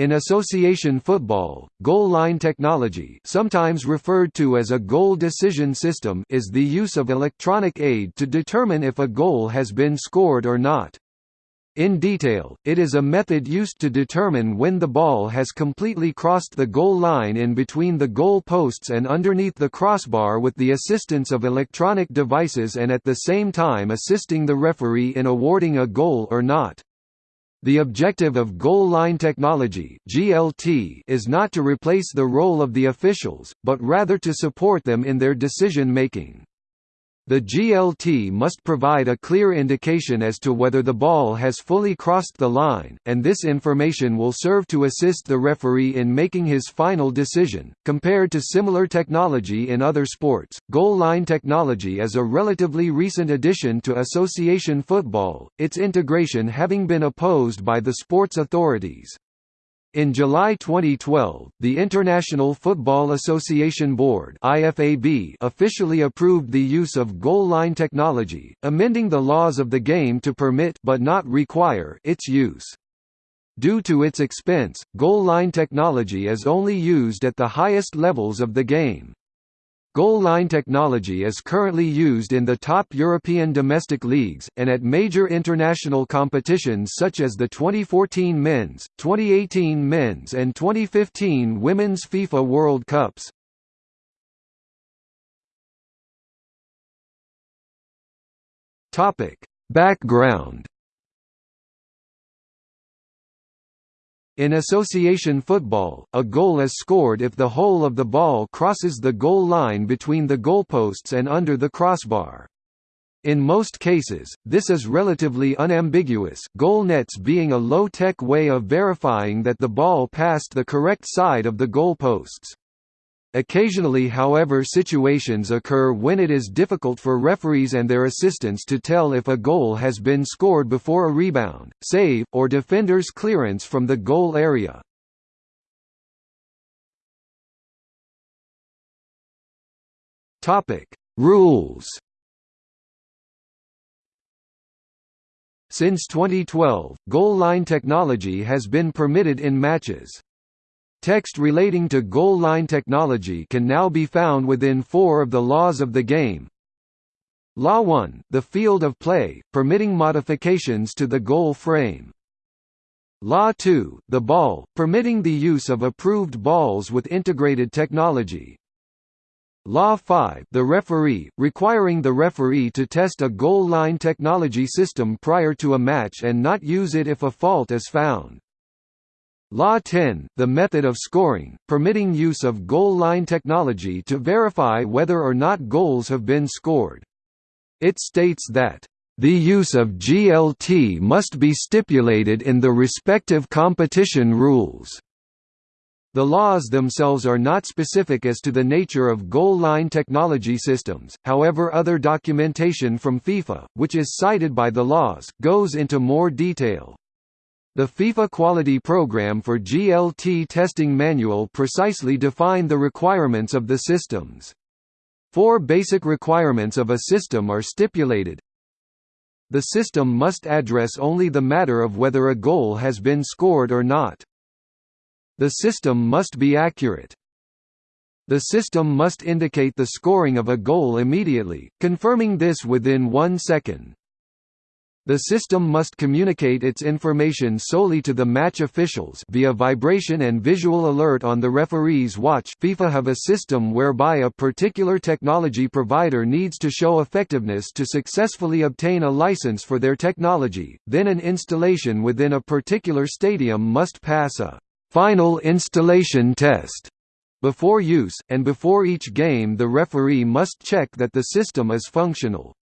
In association football, goal line technology sometimes referred to as a goal decision system is the use of electronic aid to determine if a goal has been scored or not. In detail, it is a method used to determine when the ball has completely crossed the goal line in between the goal posts and underneath the crossbar with the assistance of electronic devices and at the same time assisting the referee in awarding a goal or not. The objective of goal line technology (GLT) is not to replace the role of the officials, but rather to support them in their decision making. The GLT must provide a clear indication as to whether the ball has fully crossed the line, and this information will serve to assist the referee in making his final decision. Compared to similar technology in other sports, goal line technology is a relatively recent addition to association football, its integration having been opposed by the sports authorities. In July 2012, the International Football Association Board (IFAB) officially approved the use of goal line technology, amending the laws of the game to permit but not require its use. Due to its expense, goal line technology is only used at the highest levels of the game. Goal line technology is currently used in the top European domestic leagues, and at major international competitions such as the 2014 Men's, 2018 Men's and 2015 Women's FIFA World Cups. Background In association football, a goal is scored if the whole of the ball crosses the goal line between the goalposts and under the crossbar. In most cases, this is relatively unambiguous goal nets being a low-tech way of verifying that the ball passed the correct side of the goalposts. Occasionally however situations occur when it is difficult for referees and their assistants to tell if a goal has been scored before a rebound, save, or defender's clearance from the goal area. Rules Since 2012, goal line technology has been permitted in matches. Text relating to goal line technology can now be found within four of the laws of the game. Law 1, the field of play, permitting modifications to the goal frame. Law 2, the ball, permitting the use of approved balls with integrated technology. Law 5, the referee, requiring the referee to test a goal line technology system prior to a match and not use it if a fault is found. Law 10, the method of scoring, permitting use of goal line technology to verify whether or not goals have been scored. It states that, "...the use of GLT must be stipulated in the respective competition rules." The laws themselves are not specific as to the nature of goal line technology systems, however other documentation from FIFA, which is cited by the laws, goes into more detail. The FIFA Quality Program for GLT Testing Manual precisely define the requirements of the systems. Four basic requirements of a system are stipulated. The system must address only the matter of whether a goal has been scored or not. The system must be accurate. The system must indicate the scoring of a goal immediately, confirming this within one second. The system must communicate its information solely to the match officials via vibration and visual alert on the referee's watch FIFA have a system whereby a particular technology provider needs to show effectiveness to successfully obtain a license for their technology, then an installation within a particular stadium must pass a «final installation test» before use, and before each game the referee must check that the system is functional.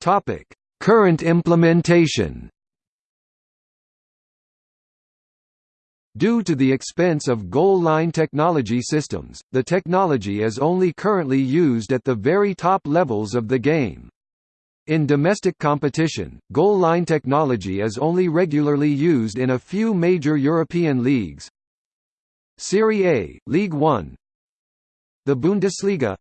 Topic: Current implementation. Due to the expense of goal line technology systems, the technology is only currently used at the very top levels of the game. In domestic competition, goal line technology is only regularly used in a few major European leagues. Serie A, Ligue 1 The Bundesliga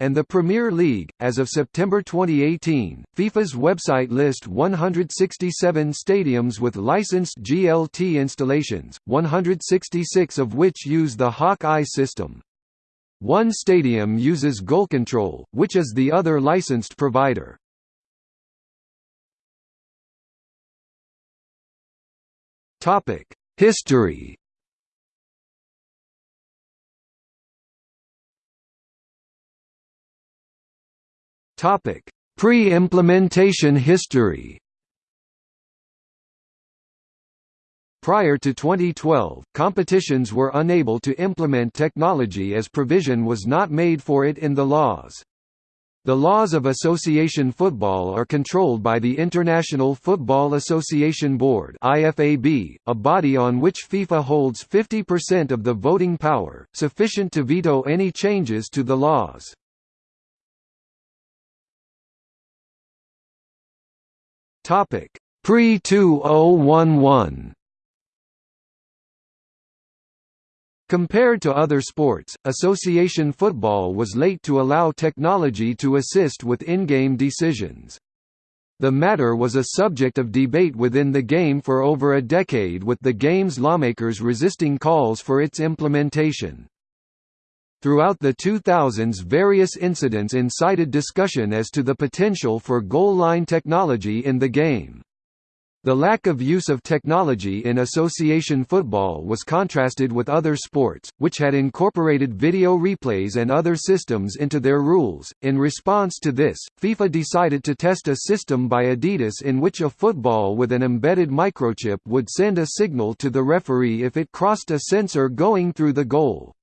and the Premier League. As of September 2018, FIFA's website lists 167 stadiums with licensed GLT installations, 166 of which use the Hawk-Eye system. One stadium uses Goal Control, which is the other licensed provider. History Topic: Pre-implementation history. Prior to 2012, competitions were unable to implement technology as provision was not made for it in the laws. The laws of association football are controlled by the International Football Association Board IFAB, a body on which FIFA holds 50% of the voting power, sufficient to veto any changes to the laws. Topic pre 2011. Compared to other sports, association football was late to allow technology to assist with in-game decisions. The matter was a subject of debate within the game for over a decade with the game's lawmakers resisting calls for its implementation. Throughout the 2000s various incidents incited discussion as to the potential for goal line technology in the game. The lack of use of technology in association football was contrasted with other sports, which had incorporated video replays and other systems into their rules. In response to this, FIFA decided to test a system by Adidas in which a football with an embedded microchip would send a signal to the referee if it crossed a sensor going through the goal.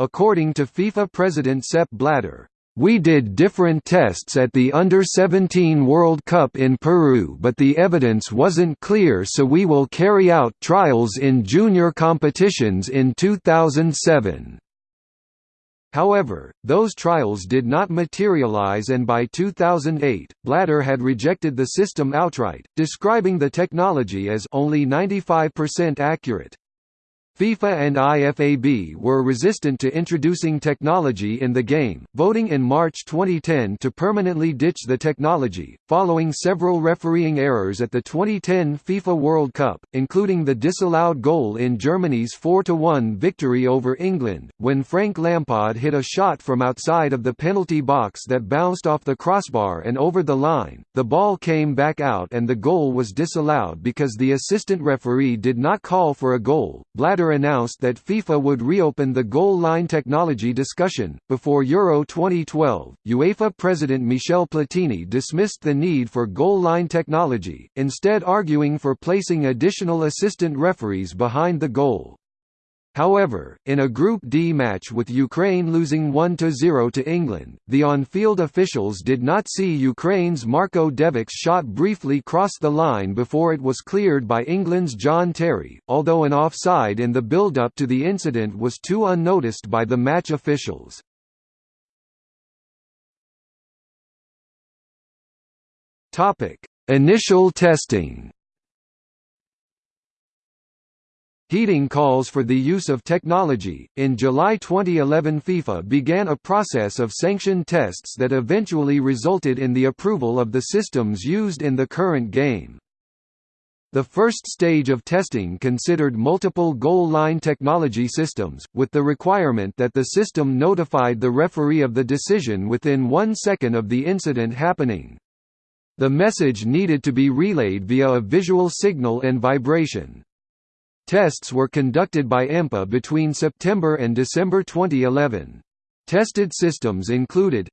According to FIFA president Sepp Blatter, we did different tests at the Under-17 World Cup in Peru but the evidence wasn't clear so we will carry out trials in junior competitions in 2007. However, those trials did not materialize and by 2008, Blatter had rejected the system outright, describing the technology as only 95% accurate. FIFA and IFAB were resistant to introducing technology in the game, voting in March 2010 to permanently ditch the technology, following several refereeing errors at the 2010 FIFA World Cup, including the disallowed goal in Germany's 4–1 victory over England, when Frank Lampard hit a shot from outside of the penalty box that bounced off the crossbar and over the line, the ball came back out and the goal was disallowed because the assistant referee did not call for a goal. Blatter announced that FIFA would reopen the goal line technology discussion. Before Euro 2012, UEFA President Michel Platini dismissed the need for goal line technology, instead arguing for placing additional assistant referees behind the goal. However, in a Group D match with Ukraine losing 1–0 to England, the on-field officials did not see Ukraine's Marko Devic's shot briefly cross the line before it was cleared by England's John Terry, although an offside in the build-up to the incident was too unnoticed by the match officials. Initial testing Heating calls for the use of technology. In July 2011, FIFA began a process of sanctioned tests that eventually resulted in the approval of the systems used in the current game. The first stage of testing considered multiple goal line technology systems, with the requirement that the system notified the referee of the decision within one second of the incident happening. The message needed to be relayed via a visual signal and vibration. Tests were conducted by EMPA between September and December 2011. Tested systems included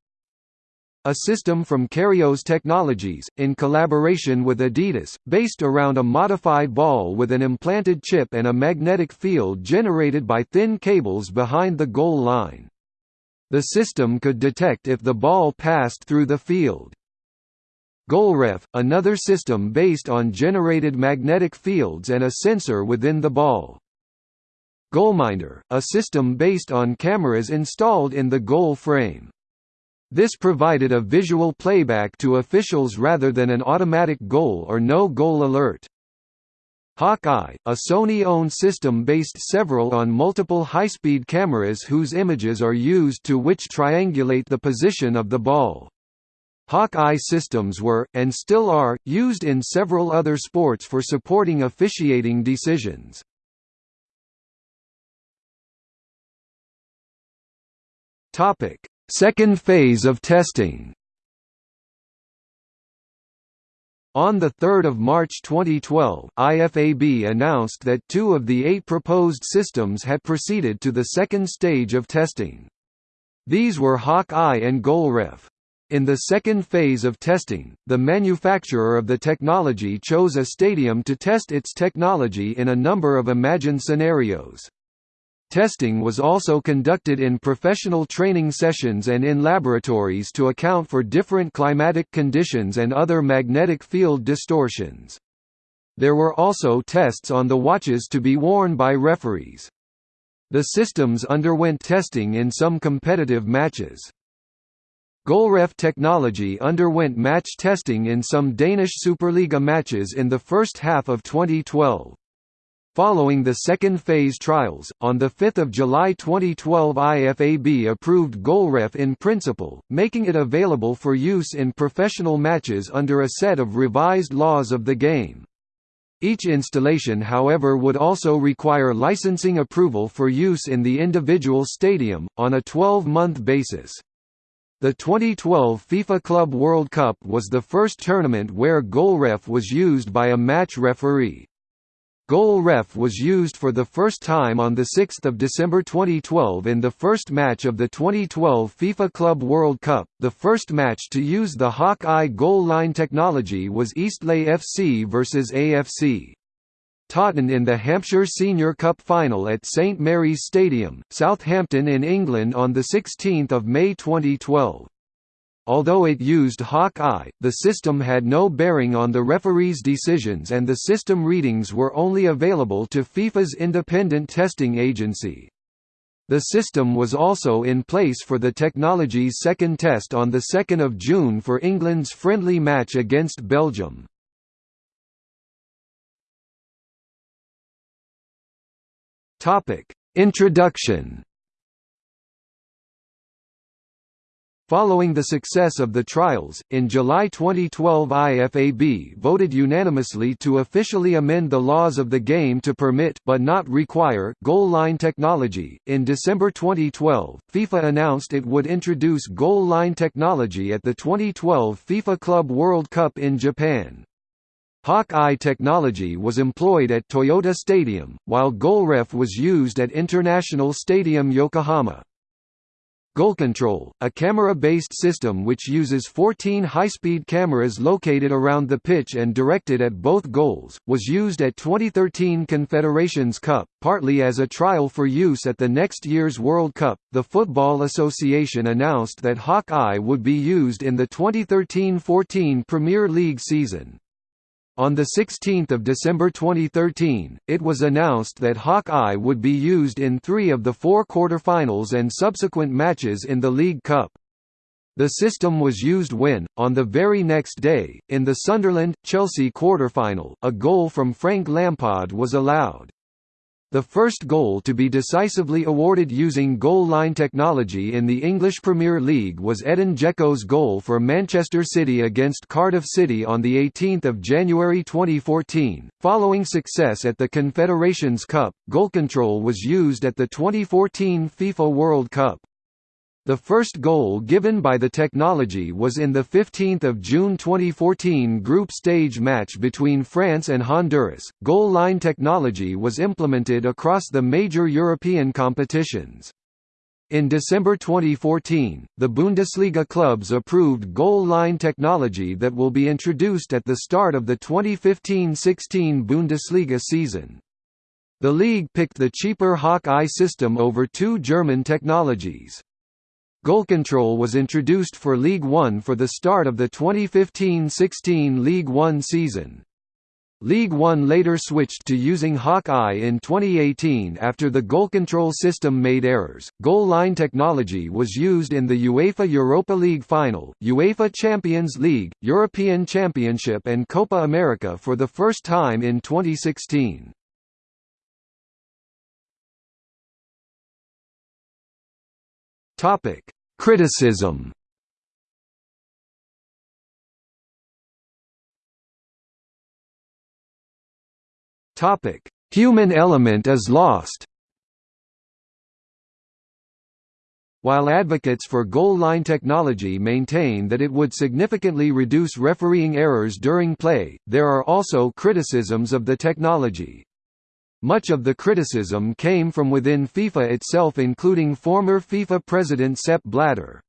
a system from Cairos Technologies, in collaboration with Adidas, based around a modified ball with an implanted chip and a magnetic field generated by thin cables behind the goal line. The system could detect if the ball passed through the field. GoalRef, another system based on generated magnetic fields and a sensor within the ball. GoalMinder, a system based on cameras installed in the goal frame. This provided a visual playback to officials rather than an automatic goal or no goal alert. Hawk-Eye, a Sony-owned system based several on multiple high-speed cameras whose images are used to which triangulate the position of the ball. Hawk-Eye systems were, and still are, used in several other sports for supporting officiating decisions. Second phase of testing On 3 March 2012, IFAB announced that two of the eight proposed systems had proceeded to the second stage of testing. These were Hawk-Eye and GoalRef. In the second phase of testing, the manufacturer of the technology chose a stadium to test its technology in a number of imagined scenarios. Testing was also conducted in professional training sessions and in laboratories to account for different climatic conditions and other magnetic field distortions. There were also tests on the watches to be worn by referees. The systems underwent testing in some competitive matches. GoalRef technology underwent match testing in some Danish Superliga matches in the first half of 2012. Following the second phase trials, on 5 July 2012 IFAB approved GoalRef in principle, making it available for use in professional matches under a set of revised laws of the game. Each installation however would also require licensing approval for use in the individual stadium, on a 12-month basis. The 2012 FIFA Club World Cup was the first tournament where GoalRef was used by a match referee. GoalRef was used for the first time on 6 December 2012 in the first match of the 2012 FIFA Club World Cup. The first match to use the Hawk-Eye goal line technology was Eastleigh FC vs AFC. Totton in the Hampshire Senior Cup final at St Mary's Stadium, Southampton in England on 16 May 2012. Although it used Hawk-Eye, the system had no bearing on the referee's decisions and the system readings were only available to FIFA's independent testing agency. The system was also in place for the technology's second test on 2 June for England's friendly match against Belgium. Introduction Following the success of the trials, in July 2012 IFAB voted unanimously to officially amend the laws of the game to permit but not require goal line technology. In December 2012, FIFA announced it would introduce goal line technology at the 2012 FIFA Club World Cup in Japan. Hawk-Eye technology was employed at Toyota Stadium, while GoalRef was used at International Stadium Yokohama. GoalControl, a camera-based system which uses 14 high-speed cameras located around the pitch and directed at both goals, was used at 2013 Confederations Cup, partly as a trial for use at the next year's World Cup. The Football Association announced that Hawk-Eye would be used in the 2013-14 Premier League season. On 16 December 2013, it was announced that Hawk-Eye would be used in three of the four quarter-finals and subsequent matches in the League Cup. The system was used when, on the very next day, in the Sunderland-Chelsea quarter-final, a goal from Frank Lampard was allowed. The first goal to be decisively awarded using goal line technology in the English Premier League was Edin Dzeko's goal for Manchester City against Cardiff City on 18 January 2014. Following success at the Confederations Cup, goal control was used at the 2014 FIFA World Cup. The first goal given by the technology was in the 15 June 2014 group stage match between France and Honduras. Goal line technology was implemented across the major European competitions. In December 2014, the Bundesliga clubs approved goal line technology that will be introduced at the start of the 2015-16 Bundesliga season. The league picked the cheaper Hawk-Eye system over two German technologies. GoalControl was introduced for Ligue One for the start of the 2015–16 Ligue One season. Ligue One later switched to using Hawk-Eye in 2018 after the goal control system made errors. Goal line technology was used in the UEFA Europa League final, UEFA Champions League, European Championship, and Copa America for the first time in 2016. Topic: Criticism Topic: Human element is lost. While advocates for goal line technology maintain that it would significantly reduce refereeing errors during play, there are also criticisms of the technology. Much of the criticism came from within FIFA itself including former FIFA president Sepp Blatter.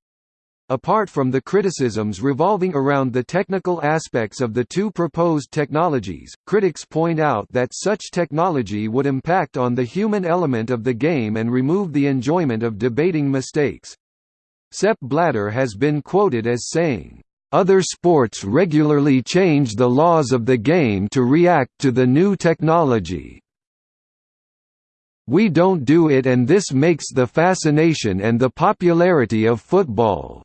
Apart from the criticisms revolving around the technical aspects of the two proposed technologies, critics point out that such technology would impact on the human element of the game and remove the enjoyment of debating mistakes. Sepp Blatter has been quoted as saying, "...other sports regularly change the laws of the game to react to the new technology. We don't do it and this makes the fascination and the popularity of football."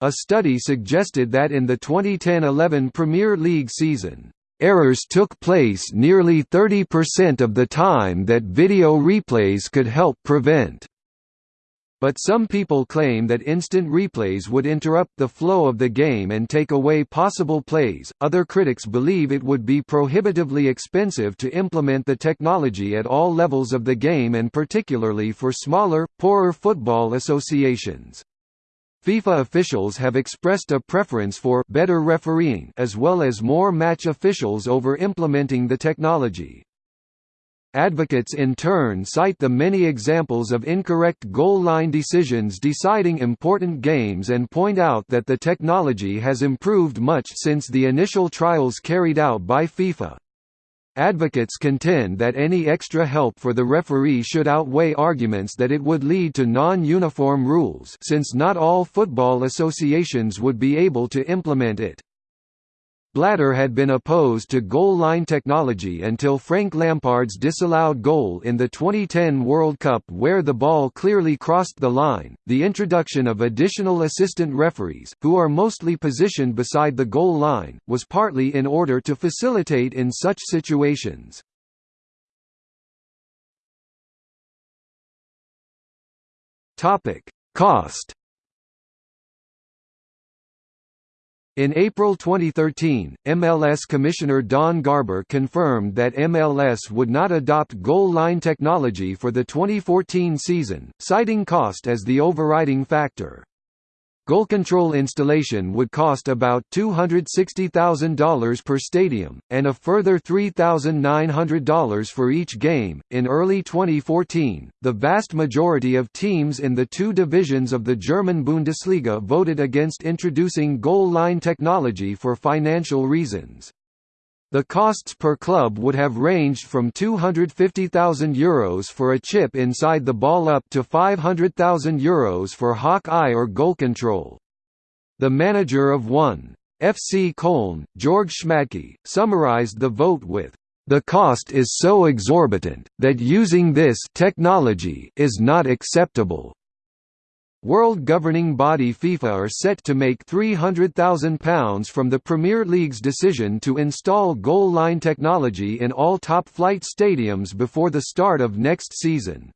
A study suggested that in the 2010–11 Premier League season, errors took place nearly 30% of the time that video replays could help prevent. But some people claim that instant replays would interrupt the flow of the game and take away possible plays. Other critics believe it would be prohibitively expensive to implement the technology at all levels of the game and particularly for smaller, poorer football associations. FIFA officials have expressed a preference for better refereeing as well as more match officials over implementing the technology. Advocates in turn cite the many examples of incorrect goal line decisions deciding important games and point out that the technology has improved much since the initial trials carried out by FIFA. Advocates contend that any extra help for the referee should outweigh arguments that it would lead to non-uniform rules since not all football associations would be able to implement it. Blatter had been opposed to goal line technology until Frank Lampard's disallowed goal in the 2010 World Cup where the ball clearly crossed the line. The introduction of additional assistant referees, who are mostly positioned beside the goal line, was partly in order to facilitate in such situations. Topic: Cost In April 2013, MLS Commissioner Don Garber confirmed that MLS would not adopt goal line technology for the 2014 season, citing cost as the overriding factor. Goal control installation would cost about $260,000 per stadium, and a further $3,900 for each game. In early 2014, the vast majority of teams in the two divisions of the German Bundesliga voted against introducing goal line technology for financial reasons. The costs per club would have ranged from €250,000 Euros for a chip inside the ball up to €500,000 Euros for hawk-eye or goal control. The manager of 1. FC Köln, Georg Schmadtke, summarized the vote with, "...the cost is so exorbitant, that using this technology is not acceptable." World governing body FIFA are set to make £300,000 from the Premier League's decision to install goal line technology in all top-flight stadiums before the start of next season.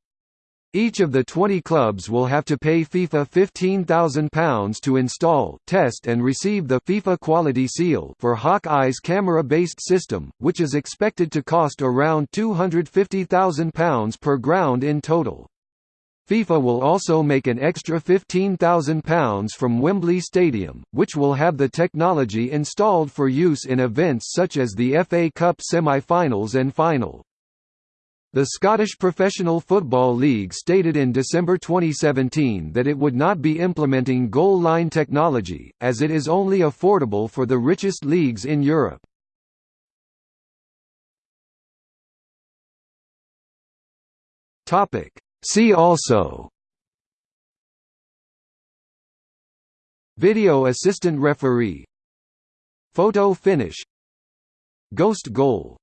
Each of the 20 clubs will have to pay FIFA £15,000 to install, test and receive the FIFA Quality Seal for Hawk-Eye's camera-based system, which is expected to cost around £250,000 per ground in total. FIFA will also make an extra £15,000 from Wembley Stadium, which will have the technology installed for use in events such as the FA Cup semi-finals and final. The Scottish Professional Football League stated in December 2017 that it would not be implementing goal line technology, as it is only affordable for the richest leagues in Europe. Topic See also Video assistant referee Photo finish Ghost goal